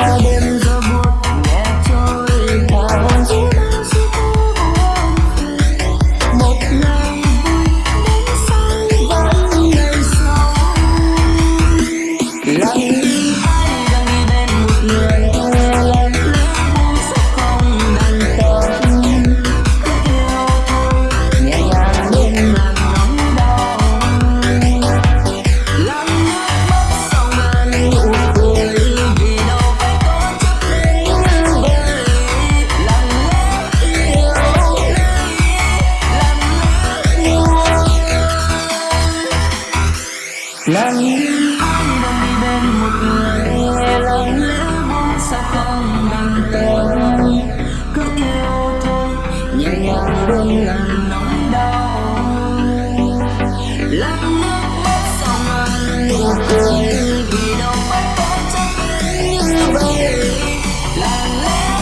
Lắng lắng hai đang đi bên một người nghe lòng lẽ vốn xa không bằng tên cứ yêu thôi nhẹ nhàng đừng làm nỗi đau lắng nước mắt sao ngần nụ cười vì đâu phải có chắc như vậy là lẽ